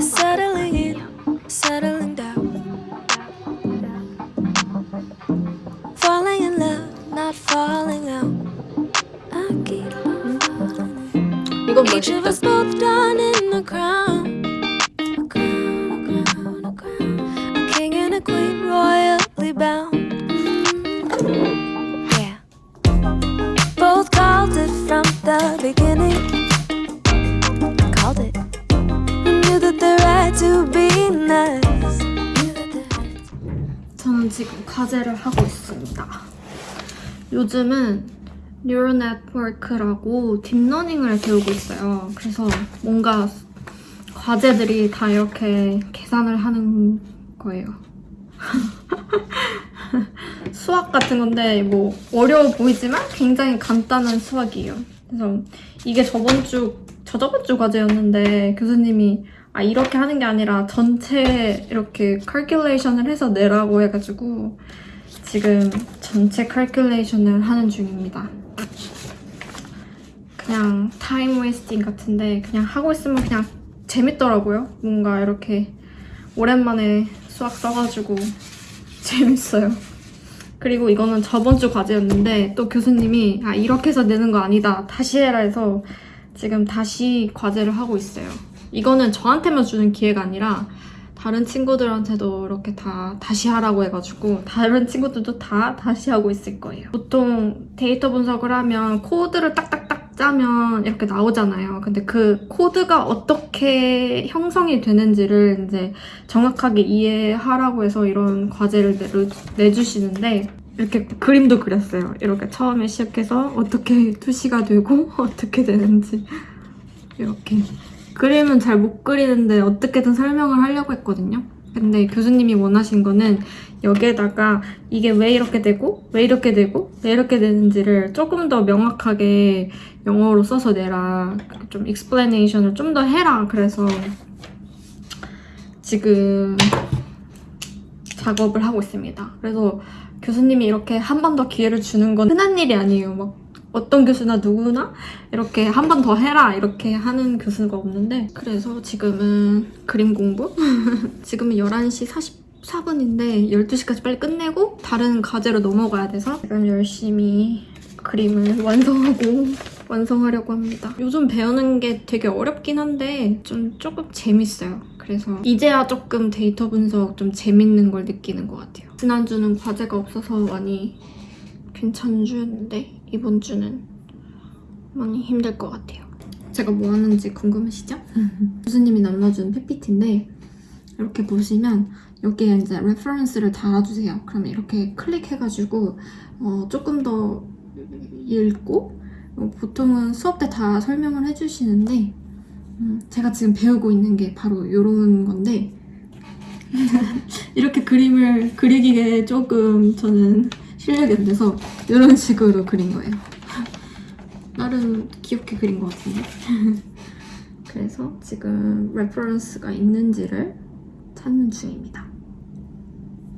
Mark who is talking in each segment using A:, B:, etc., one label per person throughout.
A: Settling in, settling
B: 지금 과제를 하고 있습니다. 요즘은 neural network라고 deep learning을 배우고 있어요. 그래서 뭔가 과제들이 다 이렇게 계산을 하는 거예요. 수학 같은 건데 뭐 어려워 보이지만 굉장히 간단한 수학이에요. 그래서 이게 저번 주, 저저번 주 과제였는데 교수님이 아 이렇게 하는 게 아니라 전체 이렇게 칼큘레이션을 해서 내라고 해가지고 지금 전체 칼큘레이션을 하는 중입니다. 그냥 time wasting 같은데 그냥 하고 있으면 그냥 재밌더라고요. 뭔가 이렇게 오랜만에 수학 써가지고 재밌어요. 그리고 이거는 저번 주 과제였는데 또 교수님이 아 이렇게 해서 내는 거 아니다 다시 해라 해서 지금 다시 과제를 하고 있어요. 이거는 저한테만 주는 기회가 아니라 다른 친구들한테도 이렇게 다 다시 하라고 해가지고 다른 친구들도 다 다시 하고 있을 거예요. 보통 데이터 분석을 하면 코드를 딱딱딱 짜면 이렇게 나오잖아요. 근데 그 코드가 어떻게 형성이 되는지를 이제 정확하게 이해하라고 해서 이런 과제를 내, 내주시는데 이렇게 그림도 그렸어요. 이렇게 처음에 시작해서 어떻게 투시가 되고 어떻게 되는지 이렇게 그림은 잘 못 그리는데 어떻게든 설명을 하려고 했거든요. 근데 교수님이 원하신 거는 여기에다가 이게 왜 이렇게 되고 왜 이렇게 되고 왜 이렇게 되는지를 조금 더 명확하게 영어로 써서 내라. 좀 explanation을 좀 더 해라. 그래서 지금 작업을 하고 있습니다. 그래서 교수님이 이렇게 한 번 더 기회를 주는 건 흔한 일이 아니에요. 막 어떤 교수나 누구나 이렇게 한 번 더 해라 이렇게 하는 교수가 없는데 그래서 지금은 그림 공부? 지금은 11시 44분인데 12시까지 빨리 끝내고 다른 과제로 넘어가야 돼서 지금 열심히 그림을 완성하고 완성하려고 합니다. 요즘 배우는 게 되게 어렵긴 한데 좀 조금 재밌어요. 그래서 이제야 조금 데이터 분석 좀 재밌는 걸 느끼는 것 같아요. 지난주는 과제가 없어서 많이 괜찮은 주였는데 이번 주는 많이 힘들 것 같아요. 제가 뭐 하는지 궁금하시죠? 교수님이 남겨준 PPT인데 이렇게 보시면 여기에 이제 reference를 달아주세요. 그러면 이렇게 클릭해가지고 어, 조금 더 읽고 어, 보통은 수업 때 다 설명을 해주시는데 음, 제가 지금 배우고 있는 게 바로 이런 건데 이렇게 그림을 그리기에 조금 저는 실력이 안 돼서 이런 식으로 그린 거예요. 나름 귀엽게 그린 것 같은데. 그래서 지금 reference가 있는지를 찾는 중입니다.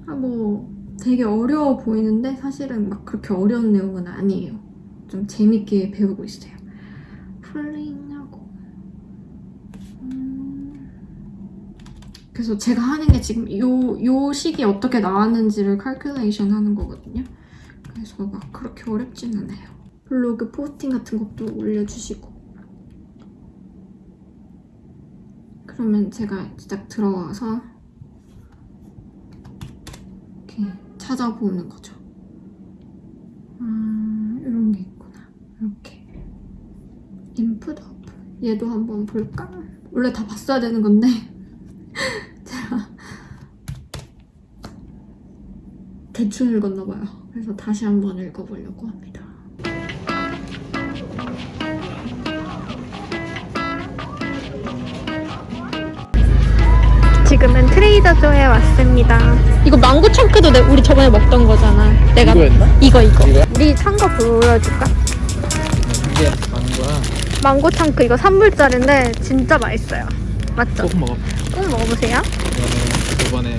B: 아, 뭐 되게 어려워 보이는데 사실은 막 그렇게 어려운 내용은 아니에요. 좀 재밌게 배우고 있어요. pooling하고 음, 그래서 제가 하는 게 지금 요, 요 식이 어떻게 나왔는지를 calculation 하는 거거든요. 그래서 막 그렇게 어렵진 않아요. 블로그 포스팅 같은 것도 올려주시고 그러면 제가 진짜 들어와서 이렇게 찾아보는 거죠. 음, 이런 게 있구나. 이렇게 인풋 아웃풋 얘도 한번 볼까? 원래 다 봤어야 되는 건데 제가 대충 읽었나 봐요. 그래서 다시 한번 읽어보려고 합니다. 지금은 트레이더조에 왔습니다. 이거 망고 청크도 내- 우리 저번에 먹던 거잖아. 내가
C: 이거였나?
B: 이거 이거.
C: 이거야?
B: 우리 산 거 보여줄까?
C: 이게 거야.
B: 망고 청크 이거 3불짜리인데 진짜 맛있어요. 맞죠?
C: 꼭 먹어.
B: 꼭 먹어보세요.
C: 이거는 저번에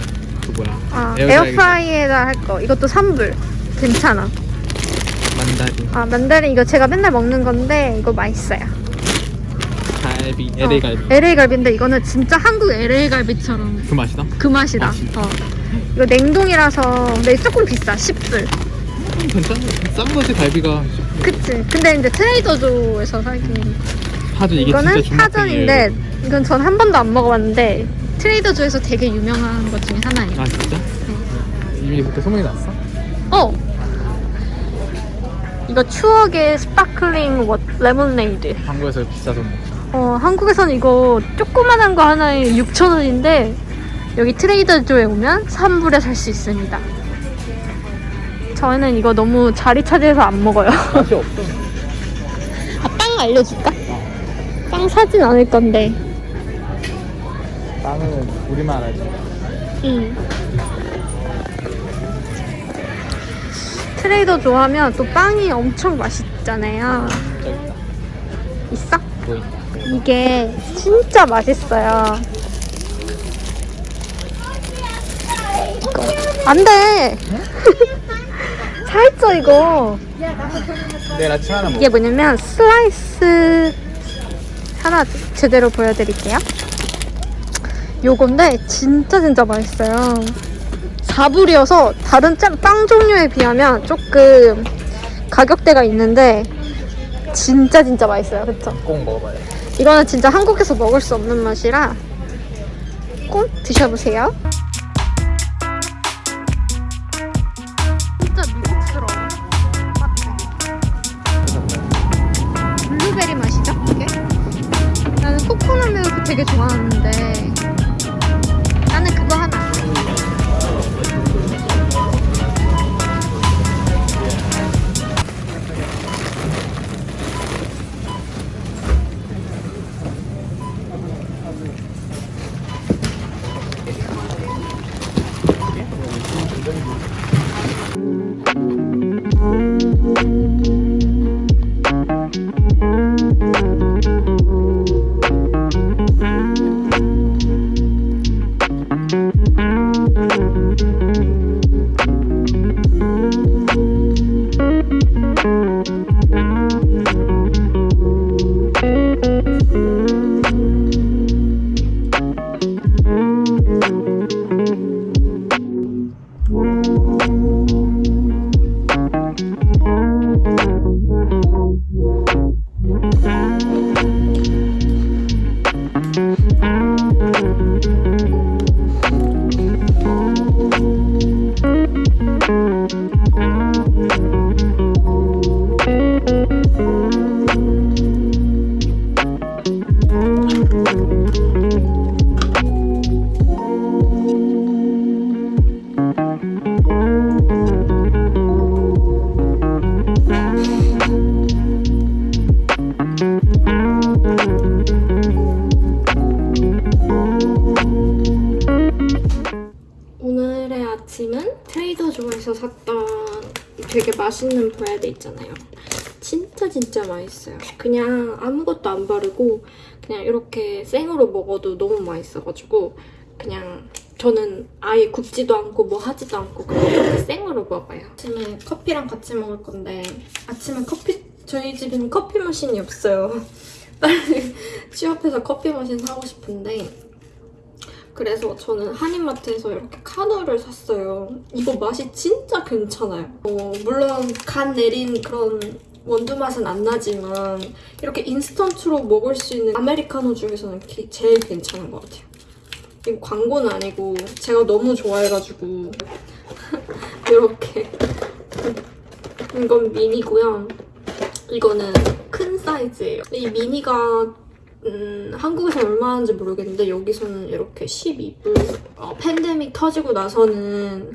C: 그 뭐야?
B: 아. 에어프라이에다 할 거. 이것도 3불. 괜찮아.
C: 만다리.
B: 아, 만다린 이거 제가 맨날 먹는 건데 이거 맛있어요.
C: 잘 갈비 LA 갈비
B: LA 갈비인데 이거는 진짜 한국 LA 갈비처럼
C: 그 맛이다?
B: 그 맛이다.
C: 아?
B: 어. 이거 냉동이라서 근데 조금 비싸. 10불.
C: 괜찮아 싼 거지 갈비가
B: 그치. 근데 이제 트레이더조에서 사긴
C: 파전 이게
B: 이거는
C: 진짜
B: 파전인데 이건 전 한 번도 안 먹어봤는데 트레이더 조에서 되게 유명한 것 중에 하나예요.
C: 아 진짜? 이미 그렇게 소문이 났어?
B: 어. 이거 추억의 sparkling wa, 레모네이드.
C: 한국에서 비싸서
B: 어, 한국에서는 이거 조그만한 거 하나에 6,000원인데 여기 트레이더 조에 오면 3불에 살 수 있습니다. 저희는 이거 너무 자리 차지해서 안 먹어요.
C: 맛이 없어
B: 아, 빵 알려줄까? 빵 사진 않을 건데.
C: 빵은 우리만 알지
B: 응. 트레이더 좋아하면 또 빵이 엄청 맛있잖아요. 있어?
C: 보인다
B: 이게 진짜 맛있어요. 이거 안 돼. 살쪄 이거.
C: 내일 아침 하나 먹어
B: 이게 뭐냐면 슬라이스 하나 제대로 보여드릴게요. 요건데 진짜 진짜 맛있어요. 4불이어서 다른 짠, 빵 종류에 비하면 조금 가격대가 있는데 진짜 진짜 맛있어요. 그쵸?
C: 꼭 먹어봐야 돼
B: 이거는 진짜 한국에서 먹을 수 없는 맛이라 꼭 드셔보세요. 진짜 미국스러워. 블루베리 맛이죠? 이게? 나는 코코넛 밀크 되게 좋아하는데 오 트레이더조에서 샀던 되게 맛있는 브레드 있잖아요. 진짜 진짜 맛있어요. 그냥 아무것도 안 바르고 그냥 이렇게 생으로 먹어도 너무 맛있어가지고 그냥 저는 아예 굽지도 않고 뭐 하지도 않고 그냥 이렇게 생으로 먹어요. 아침에 커피랑 같이 먹을 건데 아침에 커피 저희 집에는 커피 머신이 없어요. 빨리 취업해서 커피 머신 사고 싶은데 그래서 저는 한인마트에서 이렇게 카누를 샀어요. 이거 맛이 진짜 괜찮아요. 어, 물론 간 내린 그런 원두 맛은 안 나지만 이렇게 인스턴트로 먹을 수 있는 아메리카노 중에서는 기- 제일 괜찮은 것 같아요. 이거 광고는 아니고 제가 너무 좋아해가지고 이렇게 이건 미니고요. 이거는 큰 사이즈예요. 이 미니가 음, 한국에서 얼마 하는지 모르겠는데 여기서는 이렇게 12불 어, 팬데믹 터지고 나서는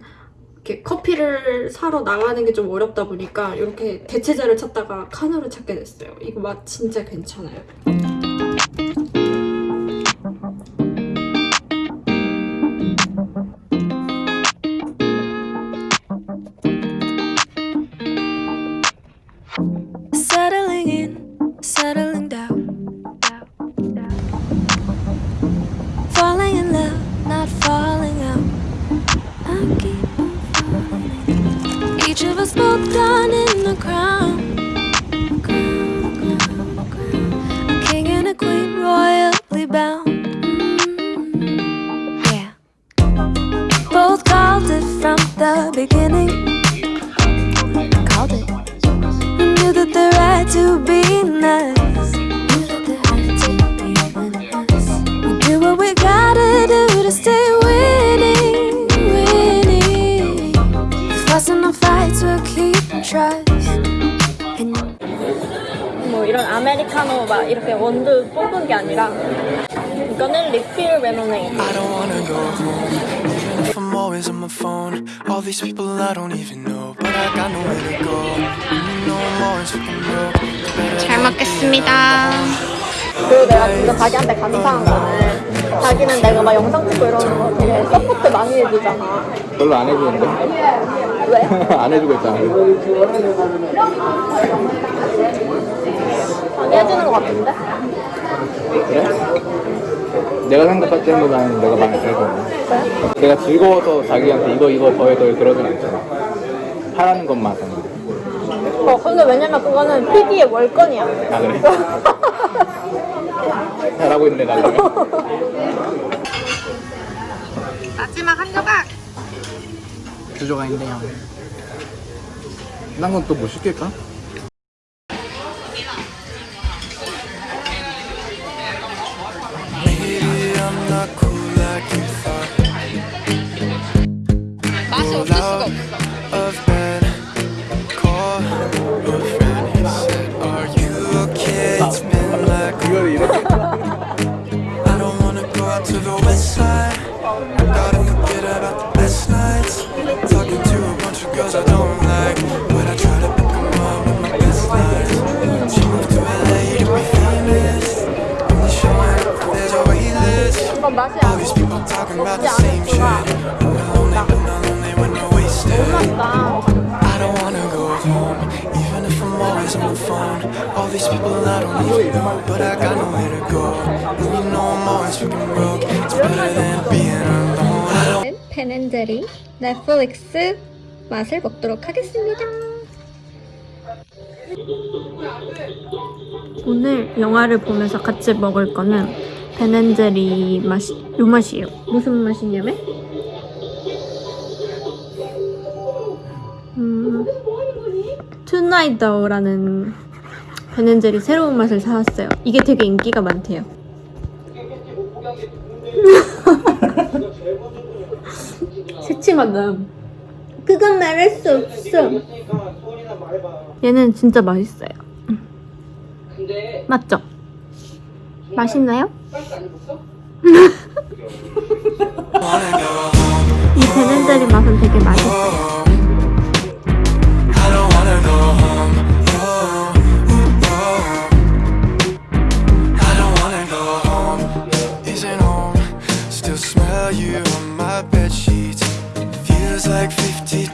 B: 이렇게 커피를 사러 나가는 게 좀 어렵다 보니까 이렇게 대체자를 찾다가 카누를 찾게 됐어요. 이거 맛 진짜 괜찮아요. 아메리카노 막 이렇게 원두 뽑은 게 아니라 이거는 리필 레모네이드.
D: I'm always on my phone. All these people I don't even know, but I got nowhere to go. You know I'm always fucking broke.
B: 잘 먹겠습니다. 그리고 내가 진짜 자기한테 감사한 거는 자기는 내가 막 영상 찍고 이러는 거 되게 support 많이 해주잖아.
C: 별로 안 해주는데?
B: 왜?
C: 안 해주고 있잖아.
B: 많이 해주는 거 같은데?
C: 그래? 내가 생각할 때보다는 내가 많이.
B: 왜?
C: 내가 즐거워서 자기한테 이거 이거 더해 더해 그러진 않잖아. 하라는 것만 하잖아.
B: 어, 근데 왜냐면 그거는 PD의 월권이야.
C: 아 그래? 잘하고 있네 나.
B: 마지막 한 조각!
C: 주조가 있네요. 난건또뭐 시킬까?
D: Home, even if I'm always on the phone. All these people I don't even know, but I got nowhere to go. And you know I'm always fucking broke. It's better than being alone.
B: 벤앤제리 넷플릭스 맛을 먹도록 하겠습니다. 오늘 영화를 보면서 같이 먹을 거는 벤앤제리 맛이 요 맛이에요. 무슨 맛이냐면 투나이더라는 벤앤제리 새로운 맛을 사왔어요. 이게 되게 인기가 많대요. 새침하다. 그건 말할 수 없어. 얘는 진짜 맛있어요. 음. 맞죠? 맛있나요? 이 베넨제리 맛은 되게 맛있어요.